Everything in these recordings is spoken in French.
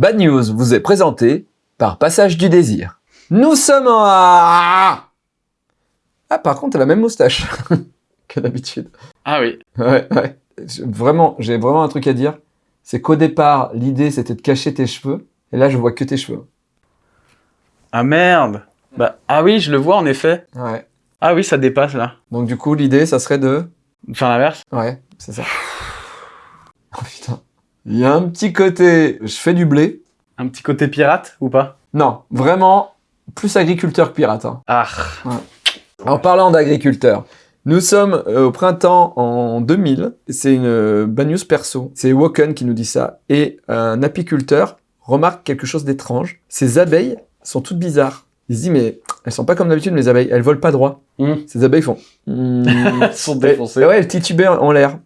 Bad News vous est présenté par Passage du Désir. Nous sommes en... Ah, par contre, elle a la même moustache que d'habitude. Ah oui. Ouais, ouais. Vraiment, j'ai vraiment un truc à dire. C'est qu'au départ, l'idée, c'était de cacher tes cheveux. Et là, je vois que tes cheveux. Ah merde bah, Ah oui, je le vois en effet. Ouais. Ah oui, ça dépasse là. Donc du coup, l'idée, ça serait de... Faire l'inverse Ouais, c'est ça. Oh putain. Il y a un petit côté, je fais du blé. Un petit côté pirate ou pas? Non, vraiment, plus agriculteur que pirate. Hein. Ah. En parlant d'agriculteur, nous sommes euh, au printemps en 2000. C'est une euh, bad news perso. C'est Woken qui nous dit ça. Et un apiculteur remarque quelque chose d'étrange. Ces abeilles sont toutes bizarres. Il se dit, mais elles sont pas comme d'habitude, mes abeilles. Elles volent pas droit. Hmm. Ces abeilles font... hmm. Elles sont défoncées. Et ouais, elles titubaient en l'air.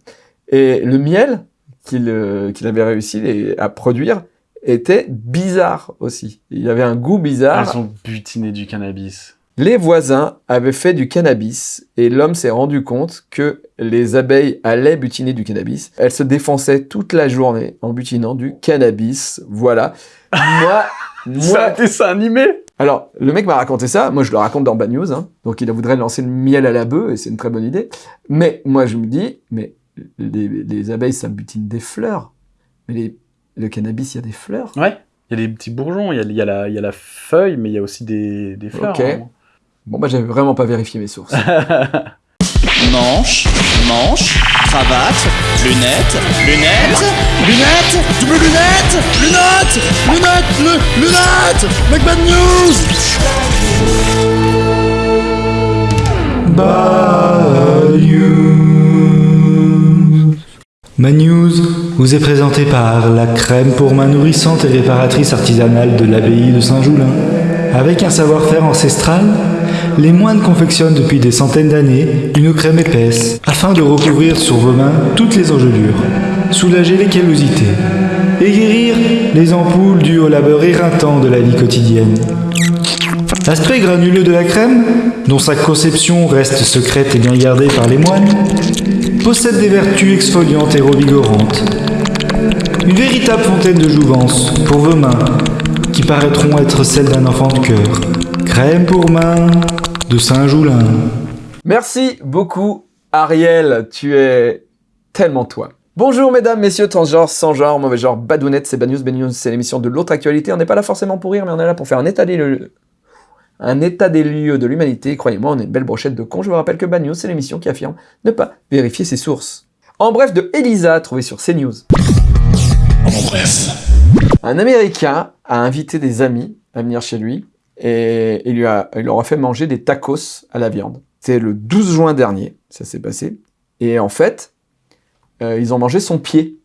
Et le miel qu'il euh, qu'il avait réussi les- à produire était bizarre aussi. Il avait un goût bizarre. Elles ont butiné du cannabis. Les voisins avaient fait du cannabis et l'homme s'est rendu compte que les abeilles allaient butiner du cannabis. Elles se défonçaient toute la journée en butinant du cannabis. Voilà. Moi, C'est moi, un dessin animé alors, le mec m'a raconté ça, moi je le raconte dans Bad News, hein. donc il voudrait lancer le miel à la bœuf, et c'est une très bonne idée. Mais moi je me dis, mais les, les abeilles ça butine des fleurs, mais les, le cannabis il y a des fleurs. Ouais. Il y a des petits bourgeons, il y a, il y a la, il y a la feuille, mais il y a aussi des, des fleurs. Ok. vraiment. Bon bah j'avais vraiment pas vérifié mes sources. Manche, manche, cravate, lunettes, lunettes, lunettes, double lunettes, lunettes, lunettes, lu- lunettes, Mec Bad News Manews vous est présenté par la crème pour main nourrissante et réparatrice artisanale de l'abbaye de Saint-Joulin. Avec un savoir-faire ancestral, les moines confectionnent depuis des centaines d'années une crème épaisse afin de recouvrir sur vos mains toutes les engelures, soulager les callosités et guérir les ampoules dues au labeur éreintant de la vie quotidienne. L'aspect granuleux de la crème, dont sa conception reste secrète et bien gardée par les moines, possède des vertus exfoliantes et revigorantes. Une véritable fontaine de jouvence pour vos mains, qui paraîtront être celles d'un enfant de cœur. Crème pour main de Saint-Joulin. Merci beaucoup Ariel, tu es tellement toi. Bonjour mesdames, messieurs, transgenres, sans genre, mauvais genre, badounettes, c'est Bad News, Bad News, c'est l'émission de l'autre actualité. On n'est pas là forcément pour rire, mais on est là pour faire un état un état des lieux de l'humanité. Croyez-moi, on est une belle brochette de cons. Je vous rappelle que Bad News, c'est l'émission qui affirme ne pas vérifier ses sources. En bref, de Elisa, trouvé sur CNews. En bref. Un Américain a invité des amis à venir chez lui et il, lui a, il leur a fait manger des tacos à la viande. C'était le 12 juin dernier, ça s'est passé. Et en fait, euh, ils ont mangé son pied.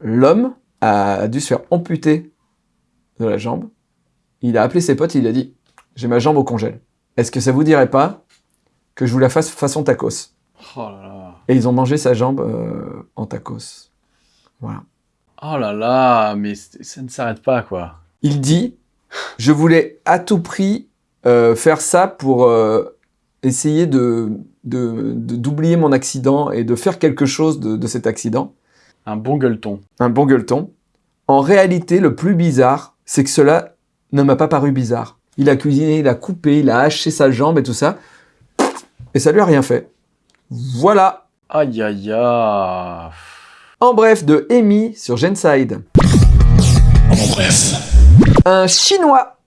L'homme a dû se faire amputer de la jambe. Il a appelé ses potes, il a dit « J'ai ma jambe au congèle. Est-ce que ça vous dirait pas que je vous la fasse façon tacos ?» Oh là là. Et ils ont mangé sa jambe euh, en tacos. Voilà. Oh là là, mais ça ne s'arrête pas, quoi. Il dit Je voulais à tout prix euh, faire ça pour euh, essayer de- d'oublier mon accident et de faire quelque chose de, de cet accident. Un bon gueuleton. Un bon gueuleton. En réalité, le plus bizarre, c'est que cela ne m'a pas paru bizarre. Il a cuisiné, il a coupé, il a haché sa jambe et tout ça. Et ça lui a rien fait. Voilà. Aïe aïe aïe. En bref, de Amy sur Genside. En bref. Un Chinois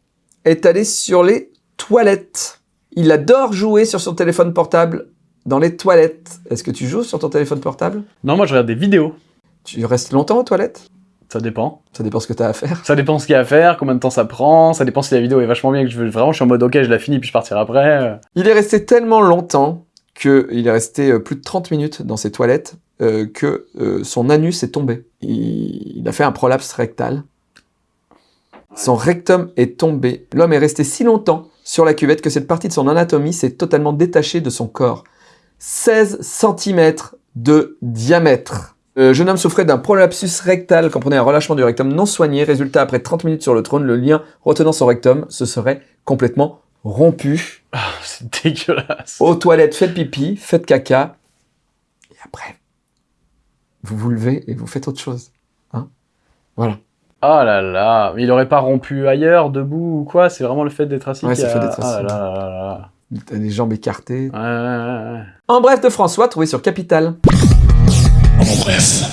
est allé sur les toilettes. Il adore jouer sur son téléphone portable dans les toilettes. Est-ce que tu joues sur ton téléphone portable? Non, moi je regarde des vidéos. Tu restes longtemps aux toilettes? Ça dépend. Ça dépend ce que tu as à faire. Ça dépend ce qu'il y a à faire, combien de temps ça prend, ça dépend si la vidéo est vachement bien, que je veux vraiment, je suis en mode ok, je la finis puis je partirai après. Il est resté tellement longtemps qu'il est resté euh, plus de 30 minutes dans ses toilettes euh, que euh, son anus est tombé. Il, il a fait un prolapse rectal. Son rectum est tombé. L'homme est resté si longtemps sur la cuvette que cette partie de son anatomie s'est totalement détachée de son corps. 16 cm de diamètre. Le jeune homme souffrait d'un prolapsus rectal, comprenait un relâchement du rectum non soigné. Résultat, après 30 minutes sur le trône, le lien retenant son rectum se serait complètement rompu. Ah, c'est dégueulasse. Aux toilettes, faites pipi, faites caca. Et après, vous vous levez et vous faites autre chose. Hein voilà. Oh là là, il aurait pas rompu ailleurs, debout ou quoi? C'est vraiment le fait d'être assis Ouais, c'est le fait d'être assis. là là là là T'as les jambes écartées. là. Ouais, ouais, ouais, ouais. En bref de François, trouvé sur Capital. En bref.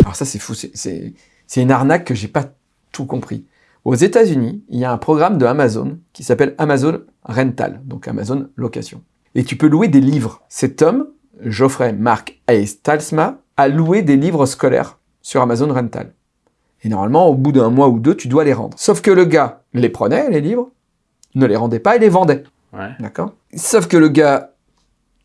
Alors ça, c'est fou. c'est- C'est c'est une arnaque que j'ai pas tout compris. Aux États-Unis, il y a un programme de Amazon qui s'appelle Amazon Rental, donc Amazon Location. Et tu peux louer des livres. Cet homme, Geoffrey Mark Hayes Talsma, a loué des livres scolaires sur Amazon Rental. Et normalement, au bout d'un mois ou deux, tu dois les rendre. Sauf que le gars les prenait, les livres, ne les rendait pas et les vendait. Ouais. D'accord? Sauf que le gars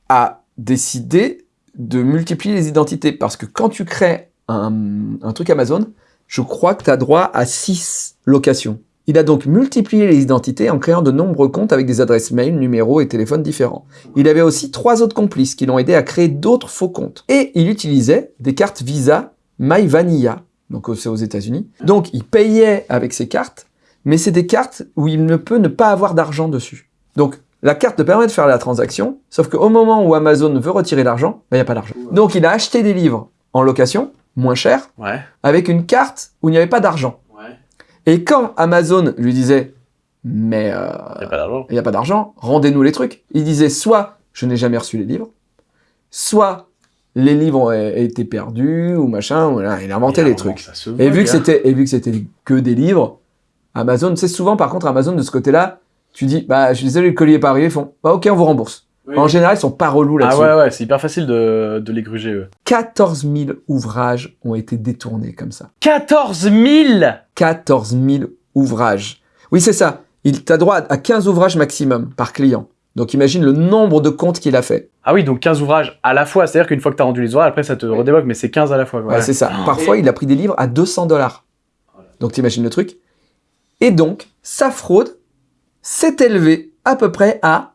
a décidé de multiplier les identités parce que quand tu crées un, truc Amazon, je crois que tu as droit à 6 locations. Il a donc multiplié les identités en créant de nombreux comptes avec des adresses mail, numéros et téléphones différents. Il avait aussi trois autres complices qui l'ont aidé à créer d'autres faux comptes. Et il utilisait des cartes Visa My Vanilla, donc c'est aux États-Unis. Donc il payait avec ces cartes, mais c'est des cartes où il ne peut ne pas avoir d'argent dessus. Donc la carte te permet de faire la transaction, sauf qu'au moment où Amazon veut retirer l'argent, ben, il n'y a pas d'argent. Donc il a acheté des livres en location, moins cher, Ouais. avec une carte où il n'y avait pas d'argent. Ouais. Et quand Amazon lui disait mais euh, il n'y a pas d'argent, rendez-nous les trucs, il disait soit je n'ai jamais reçu les livres, soit les livres ont été perdus ou machin, ou il a inventé Et les trucs. Et vu que et vu que c'était que des livres, Amazon, c'est souvent par contre Amazon de ce côté-là, tu dis bah je suis désolé le colis est pas arrivé, ils font bah OK on vous rembourse. Oui. En général ils sont pas relous Ah là-dessus. ouais, ouais, c'est hyper facile de, de les gruger, eux. 14 000 ouvrages ont été détournés comme ça. 14 000 14 000 ouvrages. Oui c'est ça. Il t'a droit à 15 ouvrages maximum par client. Donc imagine le nombre de comptes qu'il a fait. Ah oui, donc 15 ouvrages à la fois. C'est-à-dire qu'une fois que t'as rendu les ouvrages, après ça te redébloque, mais c'est 15 à la fois. Ouais, c'est ça. Parfois, il a pris des livres à 200 dollars. Donc, t'imagines le truc. Et donc, sa fraude s'est élevée à peu près à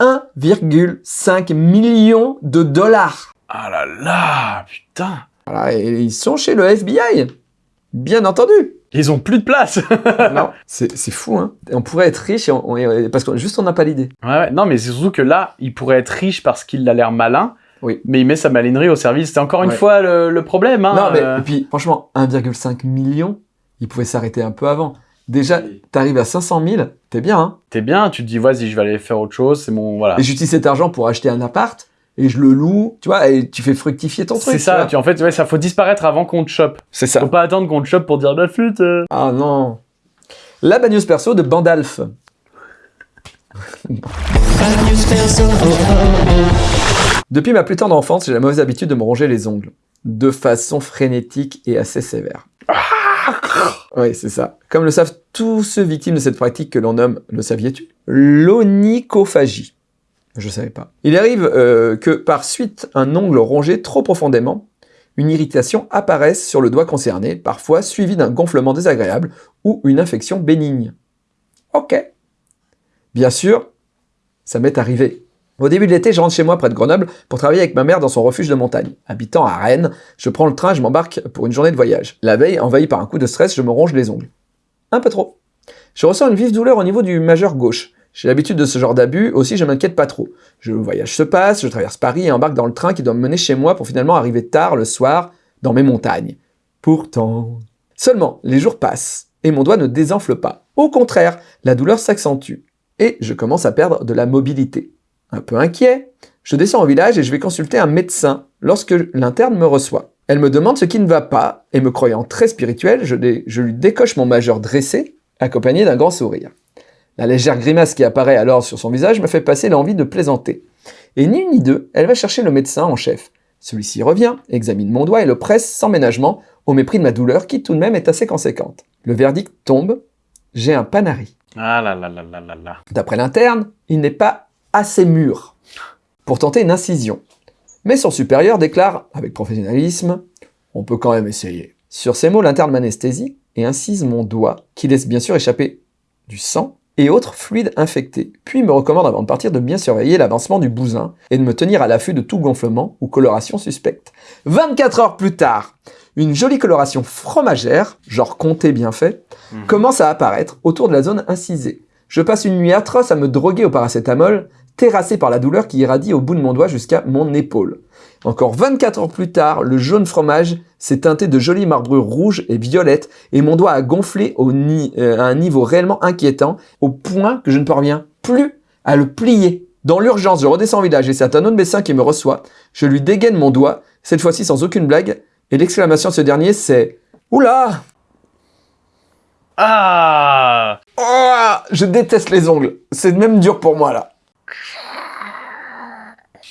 1,5 million de dollars. Ah là là, putain. Voilà, et ils sont chez le FBI. Bien entendu. Ils ont plus de place. non, c'est fou, hein. On pourrait être riche et on- on- et- parce que juste on n'a pas l'idée. Ouais, ouais. Non, mais c'est surtout que là, il pourrait être riche parce qu'il a l'air malin. Oui. Mais il met sa malinerie au service. C'est encore une Ouais. fois le, le problème. Hein, non, mais euh. et puis, franchement, 1,5 million, il pouvait s'arrêter un peu avant. Déjà, t'arrives à 500 000, t'es bien, hein. T'es bien, tu te dis, vas-y, je vais aller faire autre chose. C'est mon. Voilà. Et j'utilise cet argent pour acheter un appart et je le loue, tu vois, et tu fais fructifier ton truc. C'est ça. Tu, en fait, ouais, ça faut disparaître avant qu'on te chope. C'est ça. Faut pas attendre qu'on te chope pour dire la flûte. euh. Ah non. La bad news perso de Bandalf. Depuis ma plus tendre enfance, j'ai la mauvaise habitude de me ronger les ongles. De façon frénétique et assez sévère. Oui, c'est ça. Comme le savent tous ceux victimes de cette pratique que l'on nomme, le saviez-tu L'onychophagie. Je savais pas. Il arrive euh, que par suite un ongle rongé trop profondément, une irritation apparaisse sur le doigt concerné, parfois suivie d'un gonflement désagréable ou une infection bénigne. Ok. Bien sûr, ça m'est arrivé. Au début de l'été, je rentre chez moi près de Grenoble pour travailler avec ma mère dans son refuge de montagne. Habitant à Rennes, je prends le train et je m'embarque pour une journée de voyage. La veille, envahi par un coup de stress, je me ronge les ongles. Un peu trop. Je ressens une vive douleur au niveau du majeur gauche. J'ai l'habitude de ce genre d'abus, aussi je m'inquiète pas trop. Le voyage se passe, je traverse Paris et embarque dans le train qui doit me mener chez moi pour finalement arriver tard le soir dans mes montagnes. Pourtant... Seulement, les jours passent et mon doigt ne désenfle pas. Au contraire, la douleur s'accentue et je commence à perdre de la mobilité. Un peu inquiet, je descends au village et je vais consulter un médecin lorsque l'interne me reçoit. Elle me demande ce qui ne va pas et me croyant très spirituel, je, lui décoche mon majeur dressé, accompagné d'un grand sourire. La légère grimace qui apparaît alors sur son visage me fait passer l'envie de plaisanter. Et ni une ni deux, elle va chercher le médecin en chef. Celui-ci revient, examine mon doigt et le presse sans ménagement, au mépris de ma douleur qui tout de même est assez conséquente. Le verdict tombe, j'ai un panari. Ah là là là là là là. D'après l'interne, il n'est pas assez mûr pour tenter une incision. Mais son supérieur déclare, avec professionnalisme, on peut quand même essayer. Sur ces mots, l'interne m'anesthésie et incise mon doigt, qui laisse bien sûr échapper du sang et autres fluides infectés, puis me recommande avant de partir de bien surveiller l'avancement du bousin et de me tenir à l'affût de tout gonflement ou coloration suspecte. 24 heures plus tard, une jolie coloration fromagère, genre comté bien fait, Mhm. commence à apparaître autour de la zone incisée. Je passe une nuit atroce à me droguer au paracétamol, terrassé par la douleur qui irradie au bout de mon doigt jusqu'à mon épaule. Encore 24 heures plus tard, le jaune fromage s'est teinté de jolies marbrures rouges et violettes et mon doigt a gonflé au ni- euh, à un niveau réellement inquiétant au point que je ne parviens plus à le plier. Dans l'urgence, je redescends au village et c'est un autre médecin qui me reçoit. Je lui dégaine mon doigt, cette fois-ci sans aucune blague, et l'exclamation de ce dernier c'est « Oula Ah Oh, Je déteste les ongles, c'est même dur pour moi là.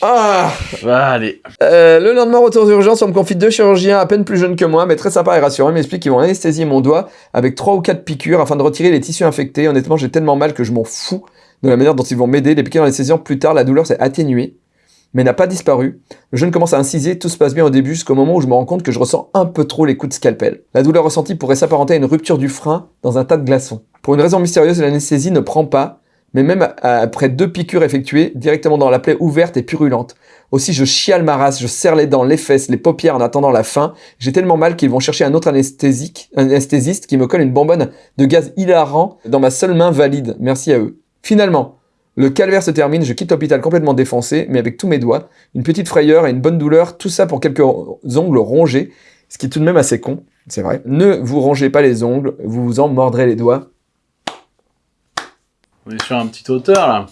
Ah Bah, allez. Euh, le lendemain, retour d'urgence, on me confie deux chirurgiens à peine plus jeunes que moi, mais très sympa et rassurants. Ils m'expliquent qu'ils vont anesthésier mon doigt avec trois ou quatre piqûres afin de retirer les tissus infectés. Honnêtement, j'ai tellement mal que je m'en fous de la manière dont ils vont m'aider. Les piqûres anesthésiant plus tard, la douleur s'est atténuée, mais n'a pas disparu. Le jeune commence à inciser, tout se passe bien au début jusqu'au moment où je me rends compte que je ressens un peu trop les coups de scalpel. La douleur ressentie pourrait s'apparenter à une rupture du frein dans un tas de glaçons. Pour une raison mystérieuse, l'anesthésie ne prend pas, mais même après deux piqûres effectuées, directement dans la plaie ouverte et purulente. Aussi, je chiale ma race, je serre les dents, les fesses, les paupières en attendant la fin. J'ai tellement mal qu'ils vont chercher un autre anesthésique, anesthésiste qui me colle une bonbonne de gaz hilarant dans ma seule main valide. Merci à eux. Finalement, le calvaire se termine, je quitte l'hôpital complètement défoncé, mais avec tous mes doigts, une petite frayeur et une bonne douleur, tout ça pour quelques ongles rongés, ce qui est tout de même assez con, c'est vrai. Ne vous rongez pas les ongles, vous vous en mordrez les doigts. On est sur un petit auteur, là.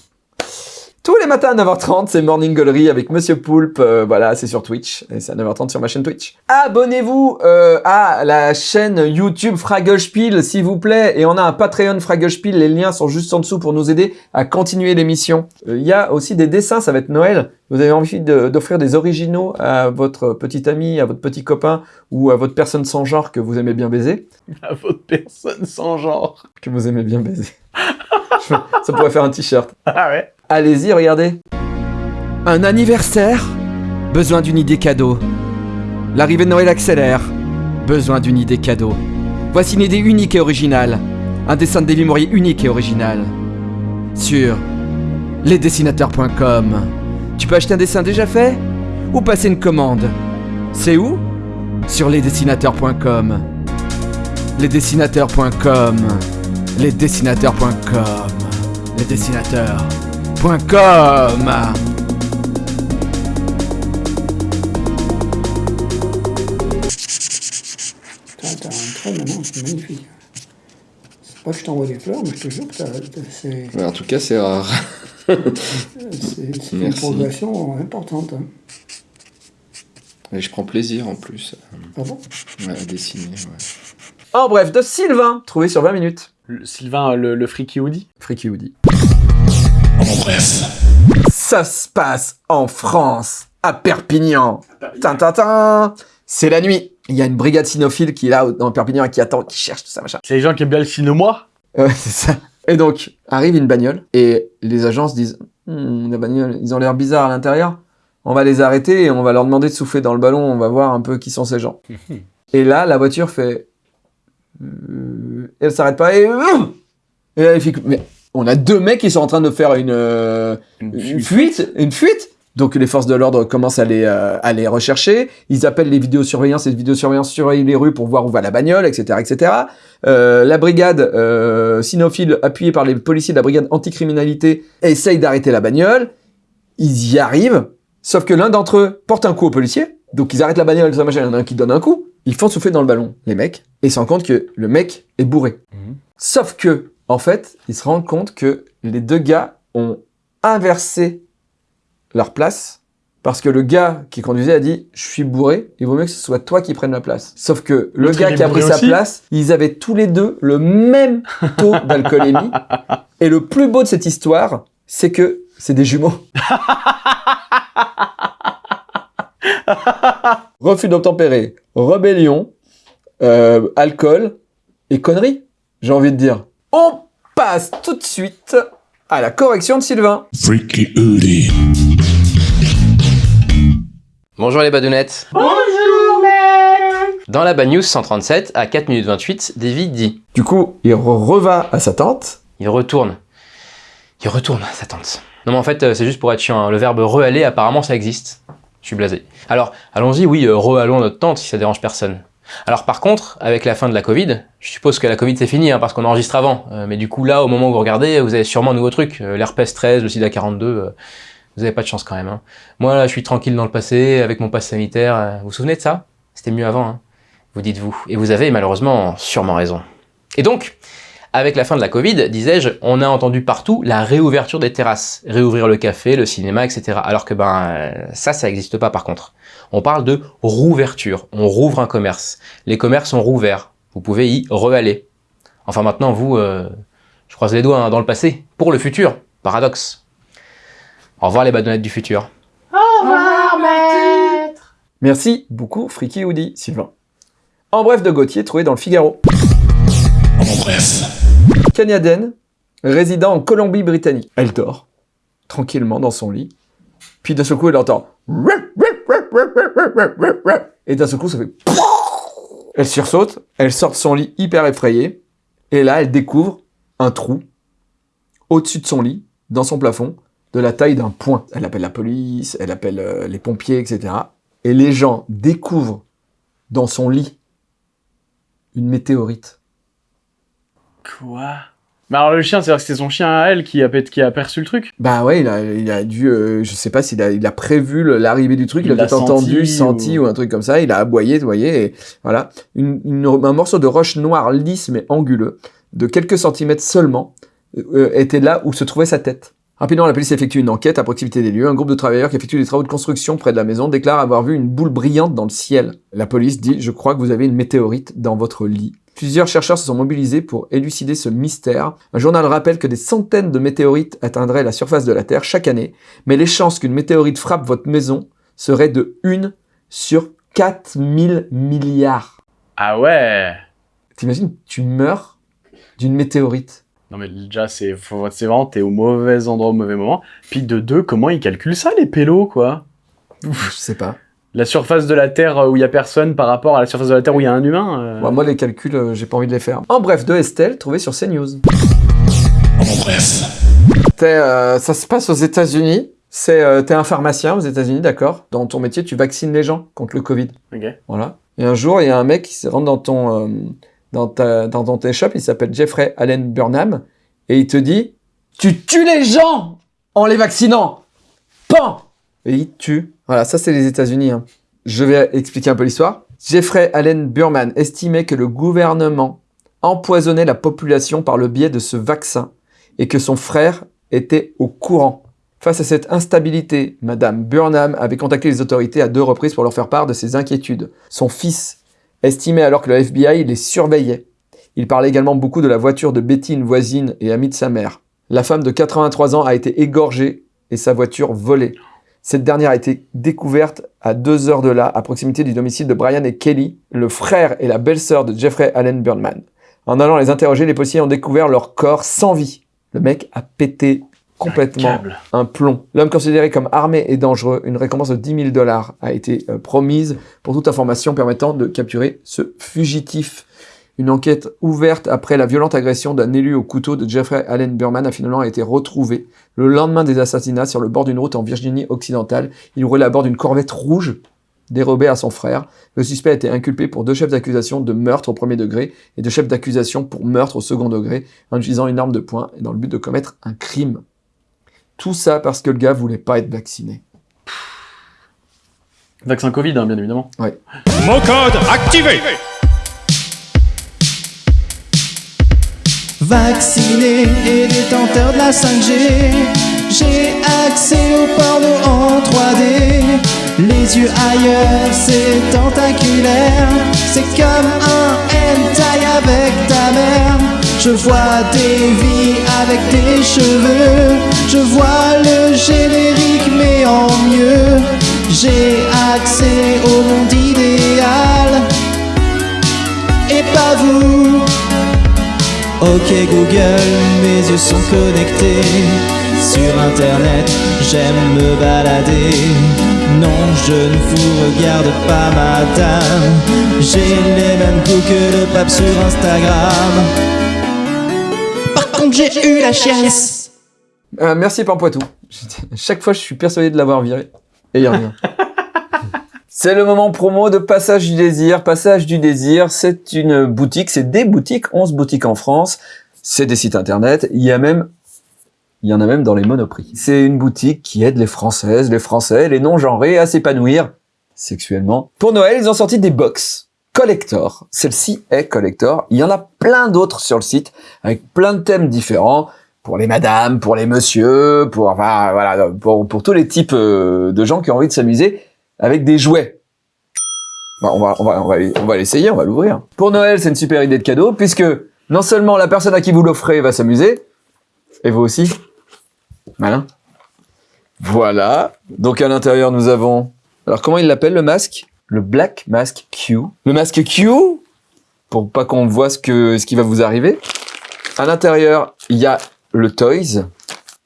Tous les matins à 9h30, c'est Morning Gallery avec Monsieur Poulpe. Euh, voilà, c'est sur Twitch. Et c'est à 9h30 sur ma chaîne Twitch. Abonnez-vous euh, à la chaîne YouTube Fraggle s'il vous plaît. Et on a un Patreon Fraggle Les liens sont juste en dessous pour nous aider à continuer l'émission. Euh, Il y a aussi des dessins, ça va être Noël. Vous avez envie de- d'offrir des originaux à votre petit ami, à votre petit copain ou à votre personne sans genre que vous aimez bien baiser? À votre personne sans genre. Que vous aimez bien baiser. Ça pourrait faire un t-shirt. Ah ouais Allez-y, regardez. Un anniversaire Besoin d'une idée cadeau. L'arrivée de Noël accélère. Besoin d'une idée cadeau. Voici une idée unique et originale. Un dessin de Davy Mourier unique et original. Sur lesdessinateurs.com. Tu peux acheter un dessin déjà fait Ou passer une commande C'est où? Sur lesdessinateurs.com. Lesdessinateurs.com. Lesdessinateurs.com. Les dessinateurs. .com T'as t'as un trait maintenant, c'est magnifique. C'est pas que je t'envoie des fleurs, mais je te jure que c'est En tout cas, c'est rare. c'est- une progression importante. hein. Et je prends plaisir en plus Ah bon à dessiner. En bref, de Sylvain, trouvé sur 20 minutes. Le- Sylvain, le, le freaky Woody. Freaky Woody. En bref. Ça se passe en France, à Perpignan. Tintintin C'est la nuit. Il y a une brigade cynophile qui est là dans Perpignan et qui attend, qui cherche tout ça, machin. C'est les gens qui aiment bien le cinéma Ouais, c'est ça. Et donc, arrive une bagnole, et les agences disent Hmm, la bagnole, ils ont l'air bizarres à l'intérieur. On va les arrêter et on va leur demander de souffler dans le ballon, on va voir un peu qui sont ces gens. et là, la voiture fait. Euh, Elle s'arrête pas et. Et là, elle fait. Mais on a deux mecs qui sont en train de faire une, euh, une fuite, une fuite. Donc les forces de l'ordre commencent à les, euh, à les rechercher. Ils appellent les vidéosurveillances et les vidéosurveillances surveillent les rues pour voir où va la bagnole, etc., etc. Euh, la brigade euh, cynophile, appuyée par les policiers de la brigade anticriminalité, essaye d'arrêter la bagnole. Ils y arrivent, sauf que l'un d'entre eux porte un coup au policier. Donc ils arrêtent la bagnole, ça machin, il y en a un qui donne un coup. Ils font souffler dans le ballon, les mecs, et ils se rendent compte que le mec est bourré. Mhm. Sauf que, en fait, ils se rendent compte que les deux gars ont inversé leur place parce que le gars qui conduisait a dit je suis bourré, il vaut mieux que ce soit toi qui prenne la place. Sauf que le gars il qui a pris sa place, ils avaient tous les deux le même taux d'alcoolémie. Et le plus beau de cette histoire, c'est que c'est des jumeaux. Refus d'obtempérer, rébellion, euh, alcool et conneries, j'ai envie de dire. On passe tout de suite à la correction de Sylvain. Freaky. Bonjour les badounettes. Bonjour Dans la Bad News 137, à 4 minutes 28, Davy dit Du coup, il re- reva à sa tante. Il retourne. Il retourne, sa tante. Non mais en fait, euh, c'est juste pour être chiant. hein. Le verbe re-aller, apparemment, ça existe. Je suis blasé. Alors, allons-y, oui, euh, re-allons notre tante, si ça dérange personne. Alors par contre, avec la fin de la Covid, je suppose que la Covid c'est fini, hein, parce qu'on enregistre avant. Euh, mais du coup là, au moment où vous regardez, vous avez sûrement un nouveau truc. Euh, L'herpès 13, le sida 42, euh, vous avez pas de chance quand même. hein. Moi là, je suis tranquille dans le passé, avec mon pass sanitaire. euh, vous vous souvenez de ça? C'était mieux avant, hein vous dites-vous. Et vous avez malheureusement sûrement raison. Et donc, avec la fin de la Covid, disais-je, on a entendu partout la réouverture des terrasses, réouvrir le café, le cinéma, etc. Alors que ben ça, ça n'existe pas par contre. On parle de rouverture, on rouvre un commerce. Les commerces sont rouverts, vous pouvez y re-aller. Enfin maintenant, vous, euh, je croise les doigts hein, dans le passé, pour le futur, paradoxe. Au revoir les badonnettes du futur. Merci beaucoup, Friki Woody, Sylvain. En bref de Gauthier, trouvé dans le Figaro. En bref. Canadienne, résidant en Colombie-Britannique. Elle dort, tranquillement dans son lit. Puis d'un seul coup, elle entend... Et d'un seul coup, ça fait... Elle sursaute, elle sort de son lit hyper effrayée. Et là, elle découvre un trou au-dessus de son lit, dans son plafond, de la taille d'un point. Elle appelle la police, elle appelle euh, les pompiers, etc. Et les gens découvrent dans son lit une météorite. Quoi? Mais alors le chien, c'est-à-dire que c'était son chien à elle qui a, qui a aperçu le truc Bah ouais, il a, il a dû, euh, je sais pas s'il a, il a prévu l'arrivée du truc, il, Il a peut-être entendu, senti ou- un truc comme ça, il a aboyé, vous voyez, et voilà. Une, une- un morceau de roche noire lisse mais anguleux, de quelques centimètres seulement, euh, était là où se trouvait sa tête. Rapidement, la police effectue une enquête à proximité des lieux. Un groupe de travailleurs qui effectue des travaux de construction près de la maison déclare avoir vu une boule brillante dans le ciel. La police dit « Je crois que vous avez une météorite dans votre lit ». Plusieurs chercheurs se sont mobilisés pour élucider ce mystère. Un journal rappelle que des centaines de météorites atteindraient la surface de la Terre chaque année, mais les chances qu'une météorite frappe votre maison seraient de 1 sur 4000 milliards. Ah ouais T'imagines, tu meurs d'une météorite. Non mais déjà, c'est vraiment, t'es au mauvais endroit au mauvais moment. Puis de deux, comment ils calculent ça, les pélos, quoi? Je sais pas. La surface de la Terre euh, où il y a personne par rapport à la surface de la Terre où il y a un humain euh, Bon, moi, les calculs, euh, j'ai pas envie de les faire. En bref, de Estelle, trouvé sur CNews. En bref. T'es, euh, ça se passe aux États-Unis. C'est, euh, t'es un pharmacien aux États-Unis, d'accord Dans ton métier, tu vaccines les gens contre le Covid. Ok. Voilà. Et un jour, il y a un mec qui se rentre dans ton, euh, dans ta, dans ton shop, il s'appelle Jeffrey Allen Burnham, et il te dit, tu tues les gens en les vaccinant. Pan! Et il tue. Voilà, ça c'est les États-Unis. hein. Je vais expliquer un peu l'histoire. Jeffrey Allen Burman estimait que le gouvernement empoisonnait la population par le biais de ce vaccin et que son frère était au courant. Face à cette instabilité, Madame Burnham avait contacté les autorités à deux reprises pour leur faire part de ses inquiétudes. Son fils estimait alors que le FBI les surveillait. Il parlait également beaucoup de la voiture de Betty, une voisine et amie de sa mère. La femme de 83 ans a été égorgée et sa voiture volée. Cette dernière a été découverte à deux heures de là, à proximité du domicile de Brian et Kelly, le frère et la belle-sœur de Jeffrey Allen Burnman. En allant les interroger, les policiers ont découvert leur corps sans vie. Le mec a pété complètement un plomb. L'homme considéré comme armé et dangereux, une récompense de 10 000 dollars a été euh, promise pour toute information permettant de capturer ce fugitif. Une enquête ouverte après la violente agression d'un élu au couteau de Jeffrey Allen Burman a finalement été retrouvée le lendemain des assassinats sur le bord d'une route en Virginie occidentale. Il roulait à bord d'une corvette rouge dérobée à son frère. Le suspect a été inculpé pour deux chefs d'accusation de meurtre au premier degré et deux chefs d'accusation pour meurtre au second degré en utilisant une arme de poing et dans le but de commettre un crime. Tout ça parce que le gars voulait pas être vacciné. Vaccin Covid, hein, bien évidemment. Mot code activé Vacciné et détenteur de la 5G, j'ai accès au porno en 3D. Les yeux ailleurs, c'est tentaculaire. C'est comme un hentai avec ta mère. Je vois des vies avec des cheveux. Je vois le générique, mais en mieux. J'ai accès au Ok Google, mes yeux sont connectés sur internet, j'aime me balader. Non, je ne vous regarde pas madame, j'ai les mêmes goûts que le pape sur Instagram. Par contre, j'ai eu la chiasse. Euh, merci Pampoitou. Chaque fois, je suis persuadé de l'avoir viré. Et il revient. C'est le moment promo de Passage du Désir. Passage du Désir, c'est une boutique, c'est des boutiques, 11 boutiques en France. C'est des sites internet. Il y a même, il y en a même dans les monoprix. C'est une boutique qui aide les Françaises, les Français, les non-genrés à s'épanouir sexuellement. Pour Noël, ils ont sorti des box collector. Celle-ci est collector. Il y en a plein d'autres sur le site avec plein de thèmes différents pour les madames, pour les messieurs, pour enfin, voilà, pour, pour tous les types euh, de gens qui ont envie de s'amuser avec des jouets. Bon, on va on va on va on va l'essayer, on va l'ouvrir. Pour Noël, c'est une super idée de cadeau puisque non seulement la personne à qui vous l'offrez va s'amuser et vous aussi. Malin. Voilà. Donc à l'intérieur, nous avons alors comment il l'appelle le masque? Le Black Mask Q. Le masque Q? Pour pas qu'on voit ce que ce qui va vous arriver. À l'intérieur, il y a le Toys.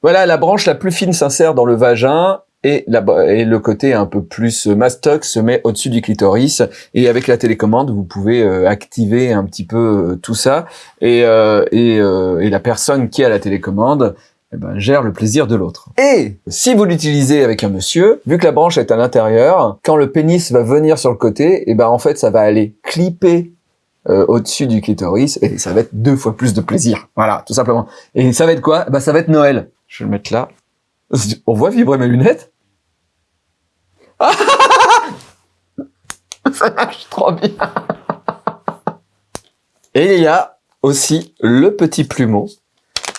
Voilà, la branche la plus fine s'insère dans le vagin et, et le côté un peu plus mastoc se met au-dessus du clitoris. Et avec la télécommande, vous pouvez euh, activer un petit peu euh, tout ça. Et, euh, et, euh, et la personne qui a la télécommande eh ben, gère le plaisir de l'autre. Et si vous l'utilisez avec un monsieur, vu que la branche est à l'intérieur, quand le pénis va venir sur le côté, et ben en fait ça va aller clipper euh, au-dessus du clitoris et ça va être deux fois plus de plaisir. Voilà, tout simplement. Et ça va être quoi? Bah ça va être Noël. Je vais le mettre là. On voit vibrer mes lunettes? Ça marche trop bien. Et il y a aussi le petit plumeau.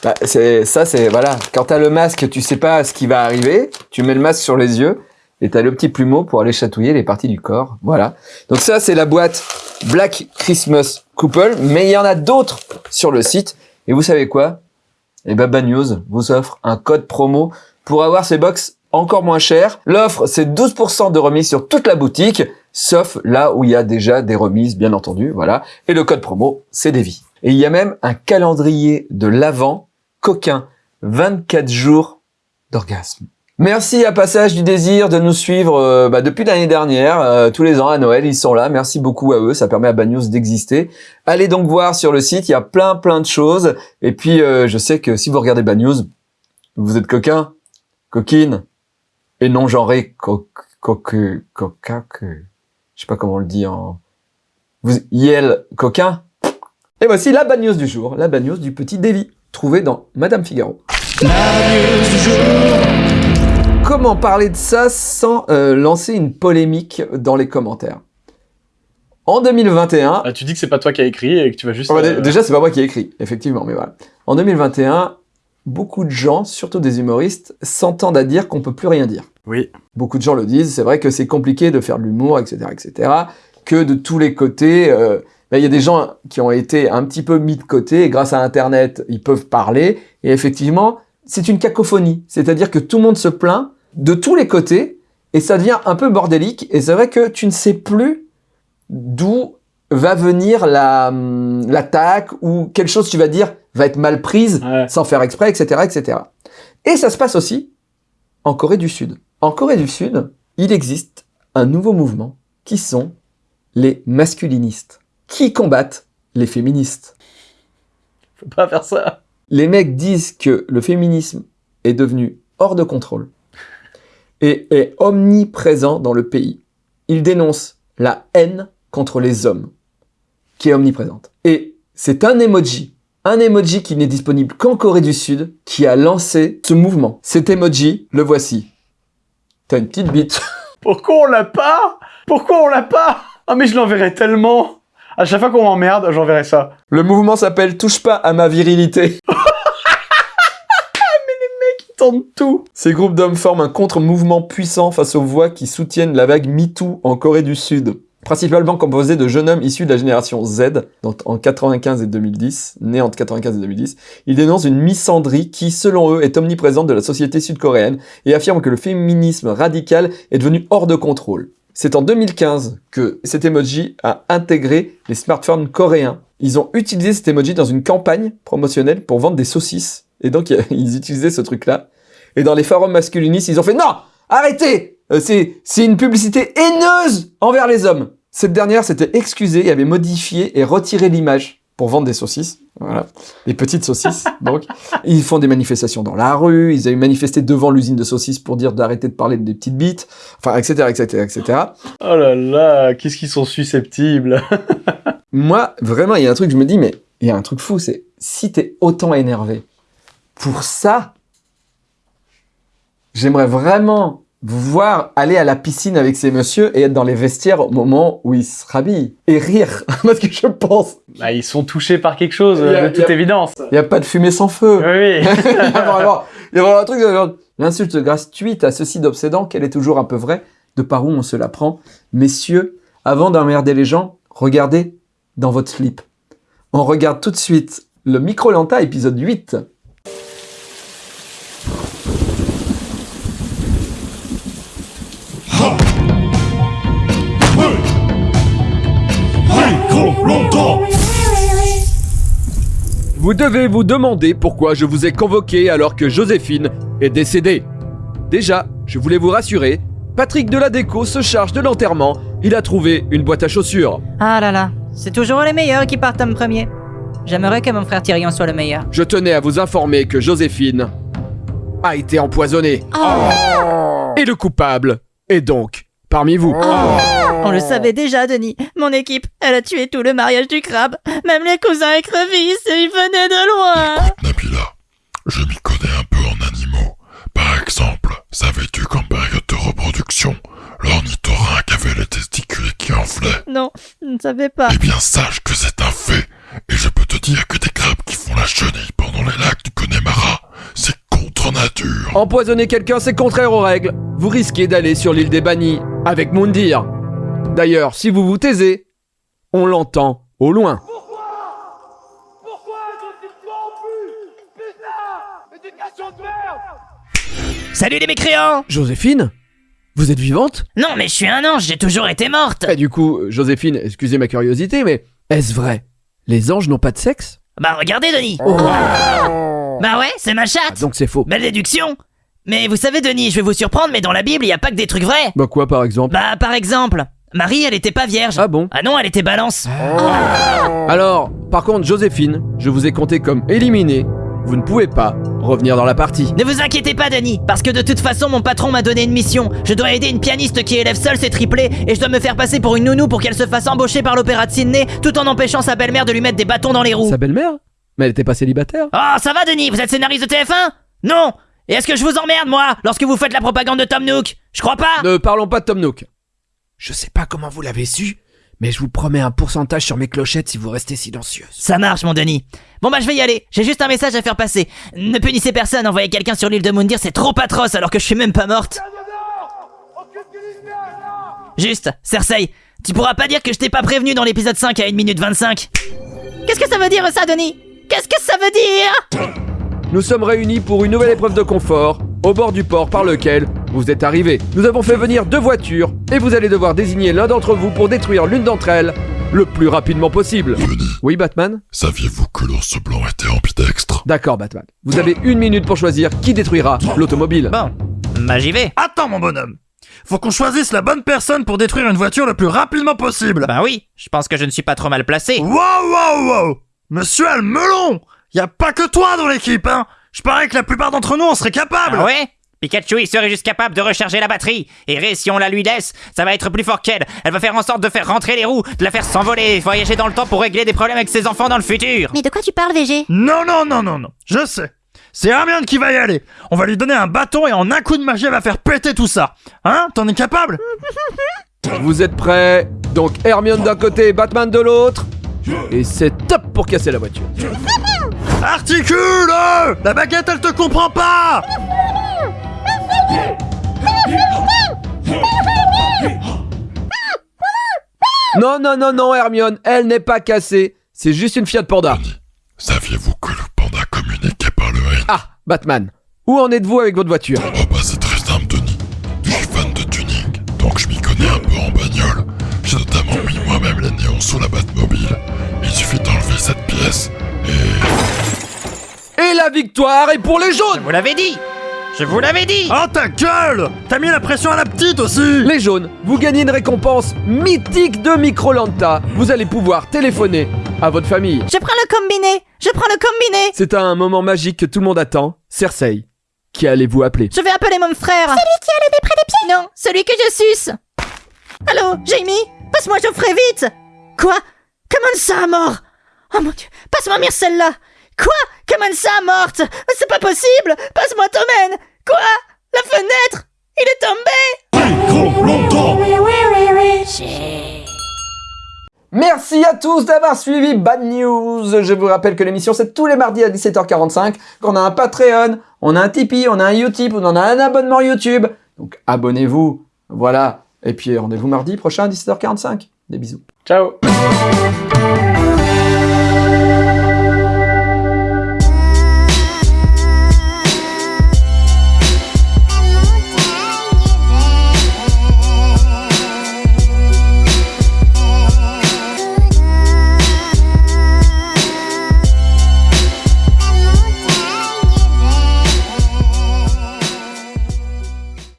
Bah, c'est ça, c'est voilà. Quand t'as le masque, tu sais pas ce qui va arriver. Tu mets le masque sur les yeux et t'as le petit plumeau pour aller chatouiller les parties du corps. Voilà. Donc ça, c'est la boîte Black Christmas Couple, mais il y en a d'autres sur le site. Et vous savez quoi? Eh ben, Bad News vous offre un code promo pour avoir ces box encore moins cher. L'offre, c'est 12% de remise sur toute la boutique, sauf là où il y a déjà des remises, bien entendu, voilà. Et le code promo, c'est Devi. Et il y a même un calendrier de l'avant coquin, 24 jours d'orgasme. Merci à Passage du Désir de nous suivre euh, bah, depuis l'année dernière, euh, tous les ans à Noël, ils sont là. Merci beaucoup à eux, ça permet à Bad News d'exister. Allez donc voir sur le site, il y a plein plein de choses. Et puis euh, je sais que si vous regardez Bad News, vous êtes coquin, coquine, et non genré, coq, coca, que, je sais pas comment on le dit en, vous, yel, coquin? Et voici la Bad News du jour, la Bad News du petit Davy, trouvé dans Madame Figaro. Comment parler de ça sans euh, lancer une polémique dans les commentaires? En 2021, Ah, tu dis que c'est pas toi qui as écrit et que tu vas juste. Oh, bah, euh, Déjà, c'est pas moi qui ai écrit, effectivement, mais voilà. En 2021, beaucoup de gens, surtout des humoristes, s'entendent à dire qu'on peut plus rien dire. Oui. Beaucoup de gens le disent, c'est vrai que c'est compliqué de faire de l'humour, etc., etc., que de tous les côtés, euh, ben, il y a des gens qui ont été un petit peu mis de côté, et grâce à Internet, ils peuvent parler, et effectivement, c'est une cacophonie, c'est-à-dire que tout le monde se plaint de tous les côtés, et ça devient un peu bordélique, et c'est vrai que tu ne sais plus d'où va venir la hum, l'attaque ou quelque chose tu vas dire va être mal prise Ouais. sans faire exprès, etc., etc. Et ça se passe aussi en Corée du Sud. En Corée du Sud, il existe un nouveau mouvement qui sont les masculinistes, qui combattent les féministes. Faut pas faire ça. Les mecs disent que le féminisme est devenu hors de contrôle et est omniprésent dans le pays. Ils dénoncent la haine contre les hommes, qui est omniprésente. Et c'est un emoji, un emoji qui n'est disponible qu'en Corée du Sud, qui a lancé ce mouvement. Cet emoji, le voici. T'as une petite bite. Pourquoi on l'a pas? Pourquoi on l'a pas? Ah, mais je l'enverrai tellement. À chaque fois qu'on m'emmerde, j'enverrai ça. Le mouvement s'appelle Touche pas à ma virilité. Ils tentent tout. Ces groupes d'hommes forment un contre-mouvement puissant face aux voix qui soutiennent la vague MeToo en Corée du Sud. Principalement composé de jeunes hommes issus de la génération Z, donc en 95 et 2010, nés entre 95 et 2010, ils dénoncent une misandrie qui, selon eux, est omniprésente de la société sud-coréenne et affirment que le féminisme radical est devenu hors de contrôle. C'est en 2015 que cet emoji a intégré les smartphones coréens. Ils ont utilisé cet emoji dans une campagne promotionnelle pour vendre des saucisses. Et donc, ils utilisaient ce truc-là. Et dans les forums masculinistes, ils ont fait non, arrêtez, Euh, c'est une publicité haineuse envers les hommes. Cette dernière s'était excusée et avait modifié et retiré l'image pour vendre des saucisses. Voilà, les petites saucisses. donc, ils font des manifestations dans la rue. Ils avaient manifesté devant l'usine de saucisses pour dire d'arrêter de parler des petites bites. Enfin, etc., etc., etc. Oh là là, qu'est-ce qu'ils sont susceptibles. Moi, vraiment, il y a un truc, je me dis, mais il y a un truc fou, c'est si t'es autant énervé pour ça, j'aimerais vraiment vous voir aller à la piscine avec ces messieurs et être dans les vestiaires au moment où ils se rhabillent et rire. Parce que je pense, Bah, ils sont touchés par quelque chose, a- de a- toute évidence. il n'y a pas de fumée sans feu. Oui, oui. il, y a vraiment, il y a vraiment un truc de genre, l'insulte gratuite à ceci d'obsédant qu'elle est toujours un peu vraie, de par où on se la prend. Messieurs, avant d'emmerder les gens, regardez dans votre slip. On regarde tout de suite le Micro-Lanta épisode 8. Vous devez vous demander pourquoi je vous ai convoqué alors que Joséphine est décédée. Déjà, je voulais vous rassurer, Patrick Deladéco se charge de l'enterrement, il a trouvé une boîte à chaussures. Ah là là, c'est toujours les meilleurs qui partent en premier. J'aimerais que mon frère Tyrion soit le meilleur. Je tenais à vous informer que Joséphine a été empoisonnée. Et le coupable est donc parmi vous. On le savait déjà, Denis. Mon équipe, elle a tué tout le mariage du crabe. Même les cousins écrevisses, ils venaient de loin. Nabila, je m'y connais un peu en animaux. Par exemple, savais-tu qu'en période de reproduction, l'ornithorynque avait les testicules qui enflaient? Non, je ne savais pas. Eh bien, sache que c'est un fait. Et je peux te dire que des crabes qui font la chenille pendant les lacs du Connemara, c'est contre nature. Empoisonner quelqu'un, c'est contraire aux règles. Vous risquez d'aller sur l'île des bannis avec Moundir. D'ailleurs, si vous vous taisez, on l'entend au loin. Salut les mécréants Joséphine Vous êtes vivante? Non, mais je suis un ange, j'ai toujours été morte. Eh, du coup, Joséphine, excusez ma curiosité, mais est-ce vrai? Les anges n'ont pas de sexe? Bah regardez, Denis. Bah ouais, c'est ma Ah, chatte. Donc c'est faux. Belle déduction. Mais vous savez, Denis, je vais vous surprendre, mais dans la Bible, il y a pas que des trucs vrais. Bah quoi par exemple? Bah, par exemple, Marie, elle était pas vierge. Ah bon Ah non, elle était balance. Alors, par contre, Joséphine, je vous ai compté comme éliminée. Vous ne pouvez pas revenir dans la partie. Ne vous inquiétez pas, Denis, parce que de toute façon, mon patron m'a donné une mission. Je dois aider une pianiste qui élève seule ses triplés, et je dois me faire passer pour une nounou pour qu'elle se fasse embaucher par l'opéra de Sydney, tout en empêchant sa belle-mère de lui mettre des bâtons dans les roues. Sa belle-mère Mais elle était pas célibataire Oh, ça va, Denis Vous êtes scénariste de TF1 Non Et est-ce que je vous emmerde, moi, lorsque vous faites la propagande de Tom Nook? Je crois pas Ne parlons pas de Tom Nook. Je sais pas comment vous l'avez su, mais je vous promets un pourcentage sur mes clochettes si vous restez silencieuse. Ça marche, mon Denis. Bon bah je vais y aller. J'ai juste un message à faire passer. Ne punissez personne, envoyer quelqu'un sur l'île de Moundir, c'est trop atroce alors que je suis même pas morte. Juste, Cersei, tu pourras pas dire que je t'ai pas prévenu dans l'épisode 5 à 1 minute 25. Qu'est-ce que ça veut dire ça, Denis? Qu'est-ce que ça veut dire? Nous sommes réunis pour une nouvelle épreuve de confort, au bord du port par lequel vous êtes arrivés. Nous avons fait venir deux voitures, et vous allez devoir désigner l'un d'entre vous pour détruire l'une d'entre elles le plus rapidement possible. Oui, Batman Saviez-vous que l'ours blanc était ambidextre D'accord, Batman. Vous avez une minute pour choisir qui détruira l'automobile. Bon, bah j'y vais. Attends, mon bonhomme. Faut qu'on choisisse la bonne personne pour détruire une voiture le plus rapidement possible. Bah oui, je pense que je ne suis pas trop mal placé. Wow, wow, wow Monsieur a le melon Y a pas que toi dans l'équipe, hein Je parie que la plupart d'entre nous en seraient capables Ah ouais? Pikachu, il serait juste capable de recharger la batterie. Et Ré, si on la lui laisse, ça va être plus fort qu'elle. Elle va faire en sorte de faire rentrer les roues, de la faire s'envoler, voyager dans le temps pour régler des problèmes avec ses enfants dans le futur. Mais de quoi tu parles, VG Non, non, non, non, non, je sais. C'est Hermione qui va y aller. On va lui donner un bâton et en un coup de magie, elle va faire péter tout ça. Hein? T'en es capable? Vous êtes prêts? Donc Hermione d'un côté et Batman de l'autre. Et c'est top pour casser la voiture. Articule La baguette, elle te comprend pas Non, non, non, non, Hermione, elle n'est pas cassée. C'est juste une Fiat Panda. Saviez-vous que le panda communiquait par le Ah, Batman. Où en êtes-vous avec votre voiture? Oh bah c'est très simple Denis. Je suis fan de tuning, donc je m'y connais un peu en bagnole. J'ai notamment mis moi-même les néons sous la Batmobile. Il suffit d'enlever cette pièce et... Et la victoire est pour les jaunes Vous l'avez dit Je vous l'avais dit. Oh ta gueule! T'as mis la pression à la petite aussi! Les jaunes, vous gagnez une récompense mythique de Microlanta. Vous allez pouvoir téléphoner à votre famille. Je prends le combiné. Je prends le combiné. C'est un moment magique que tout le monde attend. Cersei, qui allez-vous appeler? Je vais appeler mon frère. Celui qui a le nez près des pieds? Non, celui que je suce. Allô, Jamie? Passe-moi Geoffrey vite. Quoi? Comment ça mort? Oh mon dieu Passe-moi Myrcella Quoi? Comment ça morte? C'est pas possible Passe-moi Tommen Quoi? La fenêtre? Il est tombé Merci à tous d'avoir suivi Bad News. Je vous rappelle que l'émission c'est tous les mardis à 17h45, qu'on a un Patreon, on a un Tipeee, on a un Utip, on en a un abonnement YouTube. Donc abonnez-vous. Voilà. Et puis rendez-vous mardi prochain à 17h45. Des bisous. Ciao